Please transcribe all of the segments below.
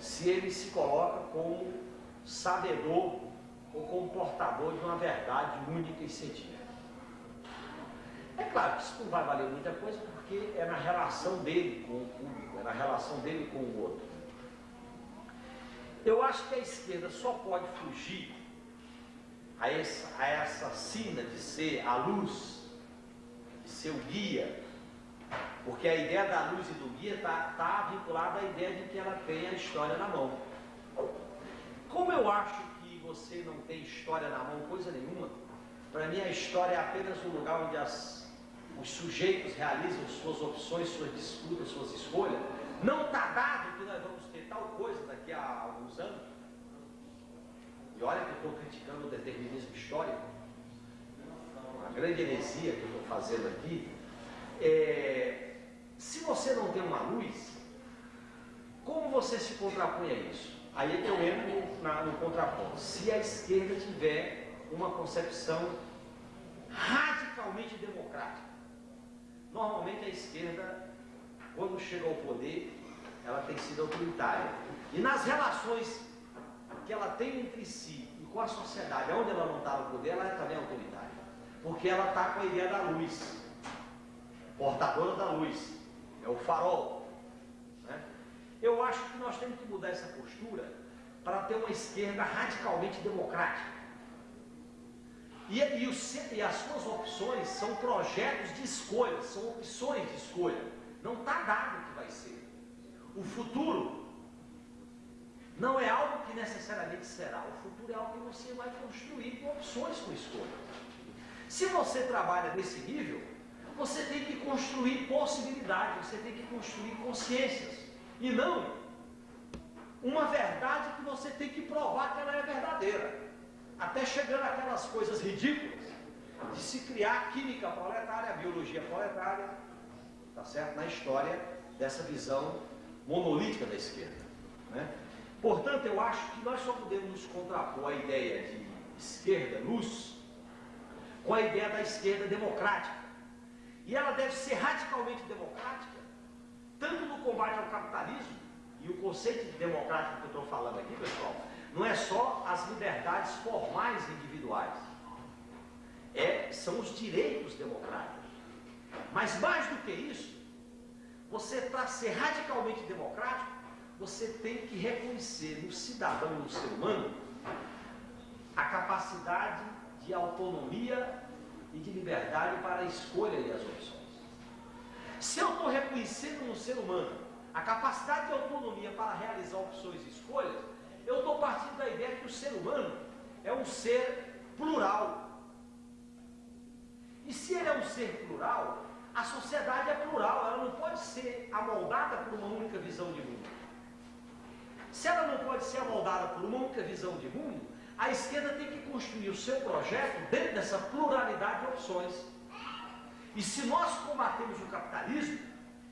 se ele se coloca como sabedor ou como portador de uma verdade única e científica. É claro que isso não vai valer muita coisa porque é na relação dele com o público, é na relação dele com o outro. Eu acho que a esquerda só pode fugir a essa, a essa sina de ser a luz, de ser o guia, porque a ideia da luz e do guia está tá vinculada à ideia de que ela tem a história na mão. Como eu acho que você não tem história na mão, coisa nenhuma, para mim a história é apenas um lugar onde as, os sujeitos realizam suas opções, suas disputas, suas escolhas. Não está dado que nós vamos ter tal coisa daqui a alguns anos. E olha que eu estou criticando o determinismo histórico, uma grande heresia que eu estou fazendo aqui. É, se você não tem uma luz, como você se contrapõe a isso? Aí é eu entro no contraponto. Se a esquerda tiver uma concepção radicalmente democrática, normalmente a esquerda, quando chega ao poder, ela tem sido autoritária. E nas relações que ela tem entre si e com a sociedade, onde ela não está no poder, ela é também autoritária. Porque ela está com a ideia da luz, portadora da luz, é o farol. Né? Eu acho que nós temos que mudar essa postura para ter uma esquerda radicalmente democrática. E, e, o, e, as suas opções são projetos de escolha, são opções de escolha. Não está dado o que vai ser. O futuro não é algo que necessariamente será. O futuro é algo que você vai construir com opções, com escolha. Se você trabalha nesse nível, você tem que construir possibilidades, você tem que construir consciências. E não uma verdade que você tem que provar que ela é verdadeira. Até chegando aquelas coisas ridículas de se criar química proletária, biologia proletária, tá certo? Na história dessa visão monolítica da esquerda. Né? Portanto, eu acho que nós só podemos nos contrapor a ideia de esquerda luz com a ideia da esquerda democrática. E ela deve ser radicalmente democrática, tanto no combate ao capitalismo, e o conceito de democrático que eu estou falando aqui, pessoal, não é só as liberdades formais individuais, é, são os direitos democráticos. Mas mais do que isso, você para ser radicalmente democrático, você tem que reconhecer no cidadão, no ser humano, a capacidade de autonomia e de liberdade para a escolha e as opções. Se eu estou reconhecendo no ser humano a capacidade de autonomia para realizar opções e escolhas, eu estou partindo da ideia que o ser humano é um ser plural. E se ele é um ser plural, a sociedade é plural, ela não pode ser amoldada por uma única visão de mundo. Se ela não pode ser amoldada por uma única visão de mundo, a esquerda tem que construir o seu projeto dentro dessa pluralidade de opções. E se nós combatemos o capitalismo,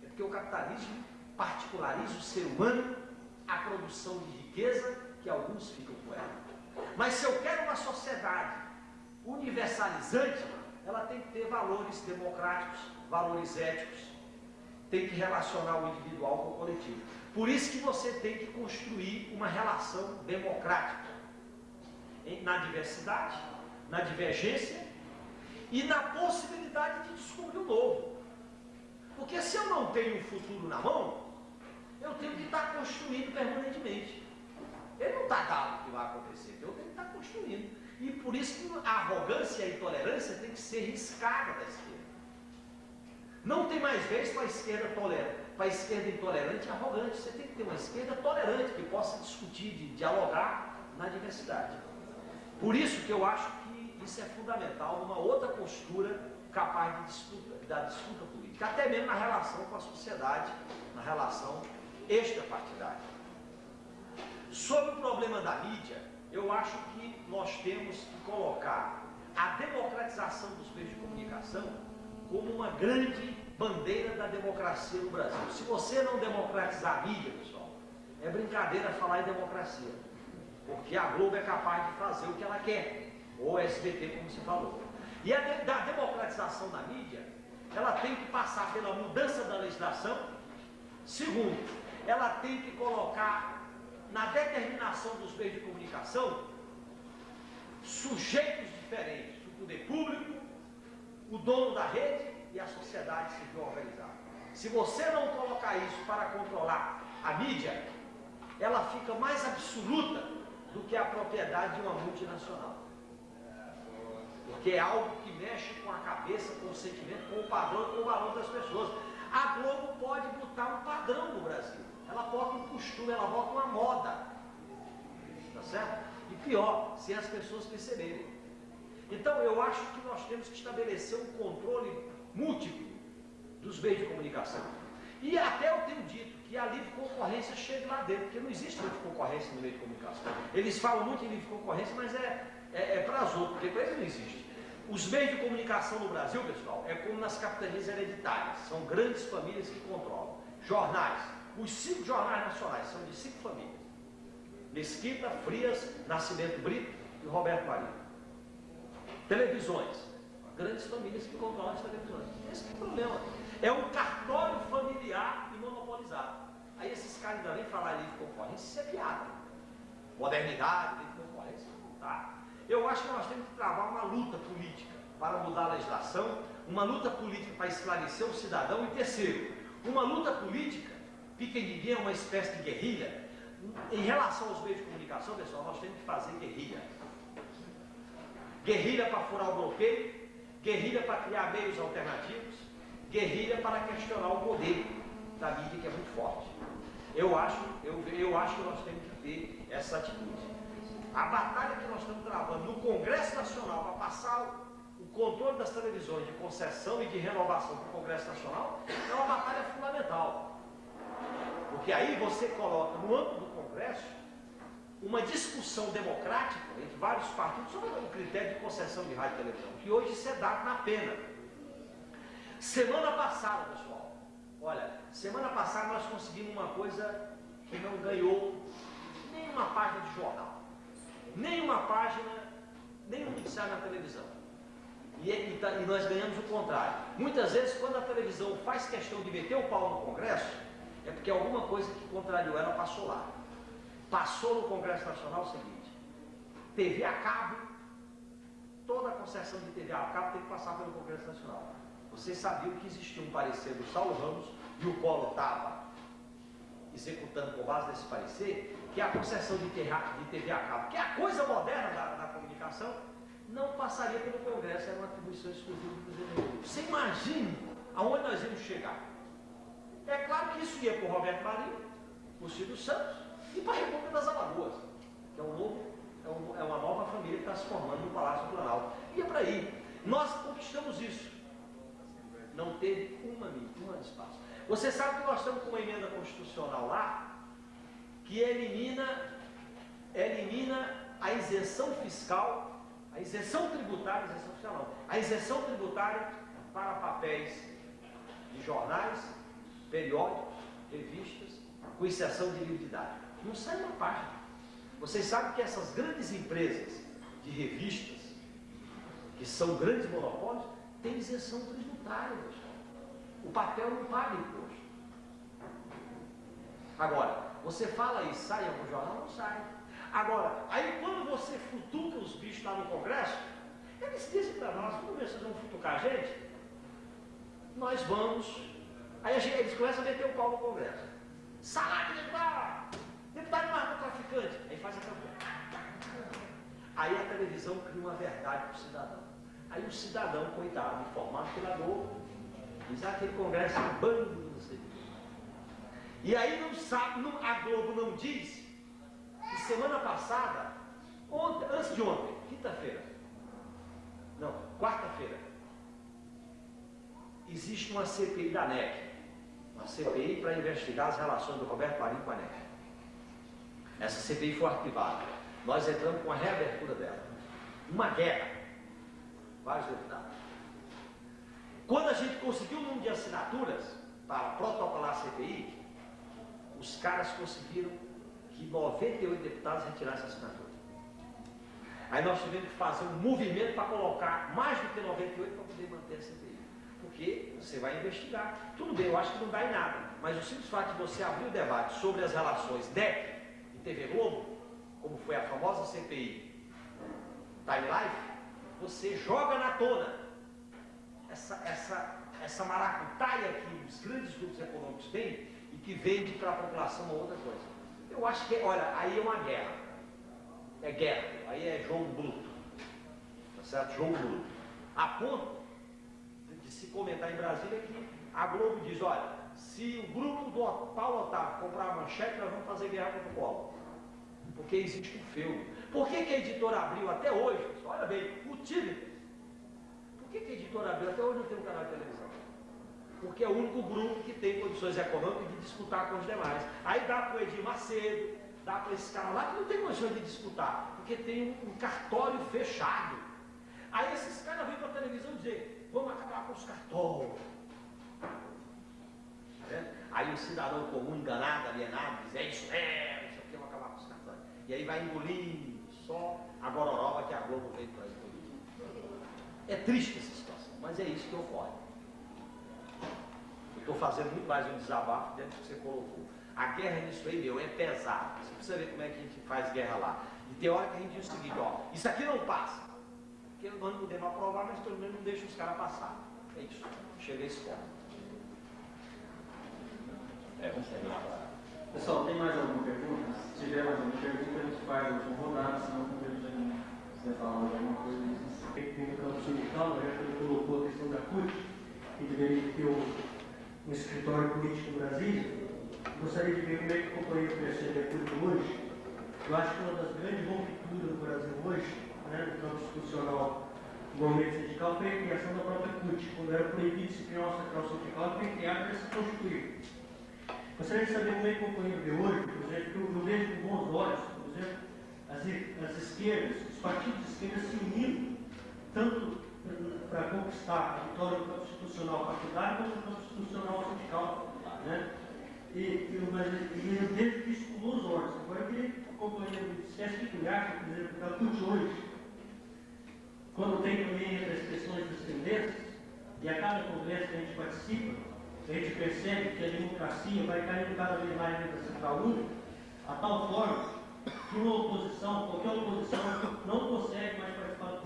é porque o capitalismo particulariza o ser humano, a produção de riqueza, que alguns ficam com ela. Mas se eu quero uma sociedade universalizante, ela tem que ter valores democráticos, valores éticos, tem que relacionar o individual com o coletivo. Por isso que você tem que construir uma relação democrática na diversidade, na divergência e na possibilidade de descobrir o novo. Porque se eu não tenho um futuro na mão, eu tenho que estar construindo permanentemente. Ele não está dado o que vai acontecer, eu tenho que estar construindo. E por isso que a arrogância e a intolerância tem que ser riscada da esquerda. Não tem mais vez para a esquerda tolerante para a esquerda intolerante e arrogante. Você tem que ter uma esquerda tolerante, que possa discutir, dialogar na diversidade. Por isso que eu acho que isso é fundamental numa outra postura capaz de disputa, da disputa política, até mesmo na relação com a sociedade, na relação extrapartidária. Sobre o problema da mídia, eu acho que nós temos que colocar a democratização dos meios de comunicação como uma grande bandeira da democracia no Brasil. Se você não democratizar a mídia, pessoal, é brincadeira falar em democracia. Porque a Globo é capaz de fazer o que ela quer. Ou SBT, como se falou. E a de, da democratização da mídia, ela tem que passar pela mudança da legislação. Segundo, ela tem que colocar na determinação dos meios de comunicação, sujeitos diferentes, o poder público, o dono da rede e a sociedade civil organizada. Se você não colocar isso para controlar a mídia, ela fica mais absoluta do que a propriedade de uma multinacional. Porque é algo que mexe com a cabeça, com o sentimento, com o padrão, com o valor das pessoas. A Globo pode botar um padrão no Brasil. Ela bota um costume, ela bota uma moda. Tá certo? E pior, se as pessoas perceberem. Então eu acho que nós temos que estabelecer um controle múltiplo dos meios de comunicação. E até eu tenho dito que a livre concorrência chegue lá dentro, porque não existe livre concorrência no meio de comunicação. Eles falam muito em livre concorrência, mas é, é, é para as outras, porque para eles não existe. Os meios de comunicação no Brasil, pessoal, é como nas capitanias hereditárias. São grandes famílias que controlam. Jornais. Os cinco jornais nacionais são de cinco famílias. Mesquita, Frias, Nascimento Brito e Roberto Marinho. Televisões. Grandes famílias que controlam as televisões. Esse é o problema. É um cartório familiar Aí esses caras ainda vêm falar livre concorrência, isso é piada. Modernidade, livre concorrência, não tá. Eu acho que nós temos que travar uma luta política para mudar a legislação, uma luta política para esclarecer o cidadão e terceiro, uma luta política, ninguém é uma espécie de guerrilha. Em relação aos meios de comunicação, pessoal, nós temos que fazer guerrilha. Guerrilha para furar o bloqueio, guerrilha para criar meios alternativos, guerrilha para questionar o poder da mídia que é muito forte. Eu acho, eu, eu acho que nós temos que ter essa atitude. A batalha que nós estamos travando no Congresso Nacional para passar o controle das televisões de concessão e de renovação para o Congresso Nacional é uma batalha fundamental. Porque aí você coloca no âmbito do Congresso uma discussão democrática entre vários partidos sobre o critério de concessão de rádio e televisão, que hoje isso é dado na pena. Semana passada, olha, semana passada nós conseguimos uma coisa que não ganhou nenhuma página de jornal, nenhuma página, nenhum noticiário na televisão. E, e, tá, e, nós ganhamos o contrário. Muitas vezes, quando a televisão faz questão de meter o pau no Congresso, é porque alguma coisa que contrariou ela passou lá. Passou no Congresso Nacional o seguinte: TV a cabo, toda a concessão de TV a cabo tem que passar pelo Congresso Nacional. Vocês sabiam que existia um parecer do Saulo Ramos e o Collor estava executando com base nesse parecer, que a concessão de TV, de TV a cabo, que é a coisa moderna da, da comunicação, não passaria pelo Congresso, era uma atribuição exclusiva do Executivo. Você imagina aonde nós íamos chegar? É claro que isso ia para o Roberto Marinho, para o Silvio Santos e para a República das Alagoas, que é, um novo, é, um, é uma nova família que está se formando no Palácio do Planalto. Ia para aí. Nós conquistamos isso não teve uma, uma espaço. Você sabe que nós estamos com uma emenda constitucional lá que elimina, elimina a isenção fiscal, a isenção tributária, a isenção fiscal não, a isenção tributária para papéis de jornais, periódicos, revistas, com exceção de livre didático. Não sai uma página. Vocês sabem que essas grandes empresas de revistas, que são grandes monopólios, têm isenção tributária o papel não paga imposto. Agora, você fala e sai algum jornal? Não sai. Agora, aí quando você futuca os bichos lá no Congresso, eles dizem para nós, vamos ver se vocês vão futucar a gente? Nós vamos. Aí gente, eles começam a meter o pau no Congresso. Salário de deputado! Deputado narcotraficante. Aí faz a campanha. Aí a televisão cria uma verdade para o cidadão. Aí o cidadão, coitado, informado pela Globo, diz ah, aquele congresso é um bando, não sei. E aí não sabe, não, a Globo não diz que semana passada, ontem, antes de ontem, quinta-feira, não, quarta-feira, existe uma CPI da NEC, uma CPI para investigar as relações do Roberto Marinho com a NEC. Essa CPI foi arquivada. Nós entramos com a reabertura dela. Uma guerra vários deputados. Quando a gente conseguiu o número de assinaturas para protocolar a CPI, os caras conseguiram que 98 deputados retirassem a assinatura. Aí nós tivemos que fazer um movimento para colocar mais do que 98 para poder manter a CPI. Porque você vai investigar. Tudo bem, eu acho que não dá em nada. Mas o simples fato de você abrir o debate sobre as relações DEC em TV Globo, como foi a famosa CPI Time Life, você joga na tona essa, essa, essa maracutaia que os grandes grupos econômicos têm e que vende para a população uma outra coisa. Eu acho que, olha, aí é uma guerra. É guerra, aí é jogo bruto. Tá certo? Jogo bruto. A ponto de se comentar em Brasília que a Globo diz, olha, se o grupo do Paulo Otávio comprar a manchete, nós vamos fazer guerra contra o Paulo. Porque existe um feudo. Por que, que a editora abriu até hoje? Olha bem, Tigre. Por que, que a editora abriu até hoje não tem um canal de televisão? Porque é o único grupo que tem condições econômicas de disputar com os demais. Aí dá para o Edir Macedo, dá para esse cara lá que não tem condições de disputar, porque tem um, cartório fechado. Aí esses caras vêm para a televisão dizer, vamos acabar com os cartórios. É? Aí o cidadão comum, enganado, alienado, diz, é isso é, isso aqui, vamos acabar com os cartórios. E aí vai engolindo só a gororoba que a Globo veio para engolir. É triste essa situação, mas é isso que ocorre. Estou fazendo muito mais um desabafo dentro do que você colocou. A guerra nisso aí, meu, é pesada. Você precisa ver como é que a gente faz guerra lá. E tem hora que a gente diz o seguinte, ó, isso aqui não passa. Porque nós não podemos aprovar, mas pelo menos não deixa os caras passar. É isso. Chega a esse ponto. É, agora. Pessoal, tem mais alguma pergunta? Se tiver mais alguma pergunta, a gente faz a última rodada, senão a gente já quiser falar de alguma coisa. Tem no campo sindical, já que ele colocou a questão da CUT, que deveria ter um um escritório político em Brasília, gostaria de ver como é que o companheiro percebe a CUT hoje. Eu acho que uma das grandes rupturas do Brasil hoje, né, no campo institucional do movimento sindical, foi a criação da própria CUT, quando era proibido se criar uma central sindical, foi criada para se constituir. Gostaria de saber como é que o companheiro vê hoje, por exemplo, que eu vejo com bons olhos, por exemplo, as, as esquerdas, os partidos de esquerda se unindo, tanto para conquistar a vitória institucional partidário quanto institucional sindical. Né? E, e, mas, e eu vejo isso com bons olhos. Agora eu queria que o companheiro dissesse o que ele acha, por exemplo, da hoje, quando tem também as questões das tendências, e a cada congresso que a gente participa, a gente percebe que a democracia vai caindo cada vez mais dentro da Central Única, a tal forma que uma oposição, qualquer oposição, não consegue mais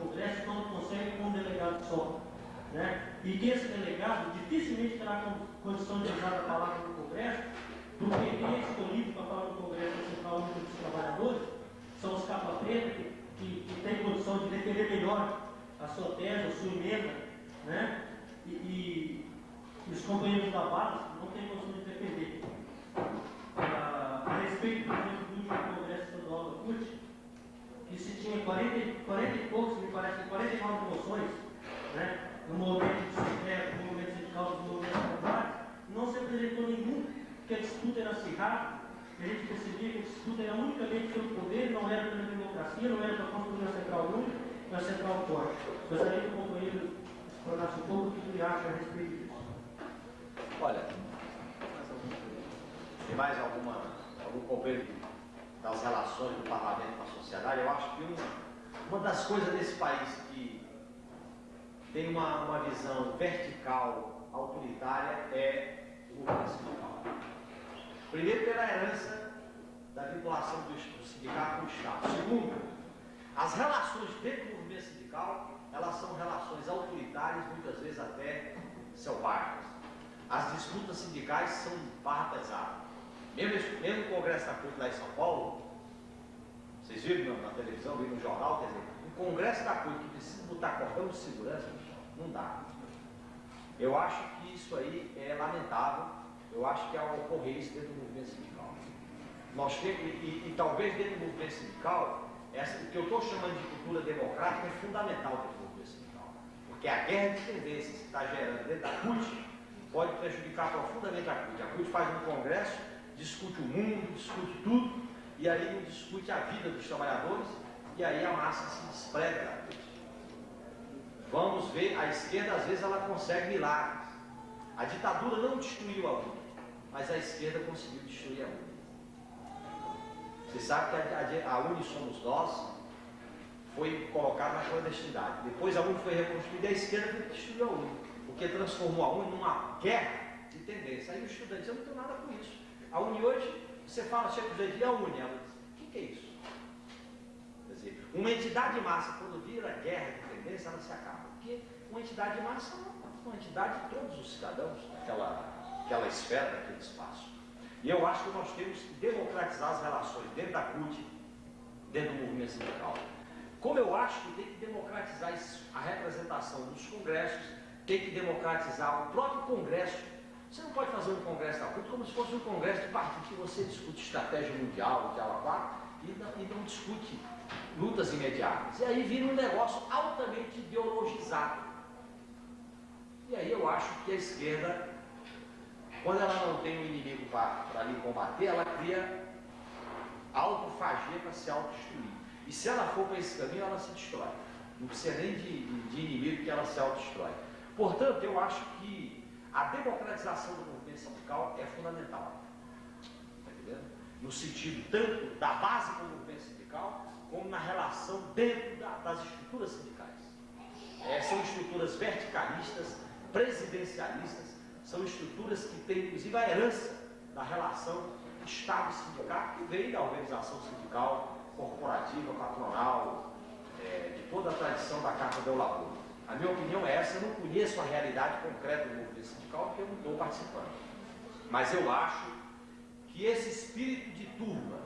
Congresso, não consegue com um delegado só. Né? E que esse delegado dificilmente terá condição de usar a palavra no Congresso, porque quem é escolhido para falar no Congresso da Central Única dos Trabalhadores são os capa preta que, que, que têm condição de defender melhor a sua tese, a sua emenda, né? e, e os companheiros da base não têm condição se tinha 40, 40 e poucos, me parece, 49 moções, né? no movimento sindicato, no movimento sindical dos movimentos populares, não se apresentou nenhum, que a disputa era acirrada, a gente percebia que a disputa era unicamente pelo poder, não era pela democracia, não era para construir uma central única, uma central forte. Gostaria que o companheiro explanasse um pouco o que ele acha a respeito disso. Olha, tem mais alguma, algum companheiro das relações do parlamento com a sociedade? Eu acho que uma, uma das coisas desse país que tem uma, uma visão vertical, autoritária, é o sindical. Primeiro, pela herança da vinculação do, sindicato com o Estado. Segundo, as relações dentro do movimento sindical, elas são relações autoritárias, muitas vezes até selvagens. As disputas sindicais são barra pesada. Mesmo, mesmo o Congresso da CUT lá em São Paulo, vocês viram na, televisão, viram no jornal, quer dizer, um Congresso da CUT que precisa botar cordão de segurança, não dá. Eu acho que isso aí é lamentável, eu acho que é uma ocorrência dentro do movimento sindical. Nós temos, e, e, e talvez dentro do movimento sindical, essa, o que eu estou chamando de cultura democrática é fundamental dentro do movimento sindical. Porque a guerra de tendências que está gerando dentro da CUT pode prejudicar profundamente a CUT. A CUT faz um congresso, discute o mundo, discute tudo, e aí não discute a vida dos trabalhadores, e aí a massa se desprega. Vamos ver, a esquerda às vezes ela consegue milagres. A ditadura não destruiu a UNE, mas a esquerda conseguiu destruir a UNE. Você sabe que a, a, a UNE somos nós, foi colocada na clandestinidade. Depois a UNE foi reconstruída e a esquerda destruiu a UNE, porque transformou a UNE numa guerra de tendência. Aí o estudante, eu não tenho nada com isso. A UNE hoje, você fala, chega e a UNE, que é isso? Quer dizer, uma entidade massa, quando vira guerra de tendência, ela se acaba. Porque uma entidade massa é uma entidade de todos os cidadãos daquela, daquela esfera, daquele espaço. E eu acho que nós temos que democratizar as relações dentro da CUT, dentro do movimento sindical. Como eu acho que tem que democratizar a representação dos congressos, tem que democratizar o próprio congresso. Você não pode fazer um congresso da CUT como se fosse um congresso de partido que você discute estratégia mundial, de ala e não, e não discute lutas imediatas. E aí vira um negócio altamente ideologizado. E aí eu acho que a esquerda, quando ela não tem um inimigo para lhe combater, ela cria autofagia para se autodestruir. E se ela for para esse caminho, ela se destrói. Não precisa nem de, de, de inimigo que ela se autodestrói. Portanto, eu acho que a democratização do movimento sindical é fundamental. Está entendendo? No sentido tanto da base do movimento sindical, como na relação dentro da, das estruturas sindicais. É, são estruturas verticalistas, presidencialistas, são estruturas que têm, inclusive, a herança da relação Estado e sindicato, que vem da organização sindical, corporativa, patronal, é, de toda a tradição da Carta do Labor. A minha opinião é essa, eu não conheço a realidade concreta do movimento sindical, porque eu não estou participando. Mas eu acho que esse espírito de turma,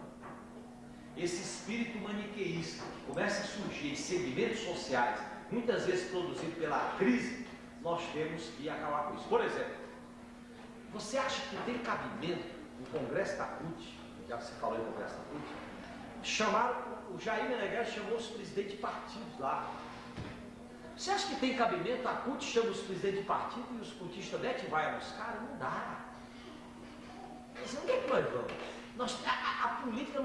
esse espírito maniqueísta que começa a surgir em segmentos sociais, muitas vezes produzido pela crise, nós temos que acabar com isso. Por exemplo, você acha que tem cabimento no Congresso da CUT, já você falou em Congresso da CUT, chamaram, o Jair Meneghel chamou os presidentes de partidos lá. Você acha que tem cabimento? A CUT chama os presidentes de partido e os cultistas mete vai nos caras? Não dá. Mas onde é que nós vamos? Nós, a, a política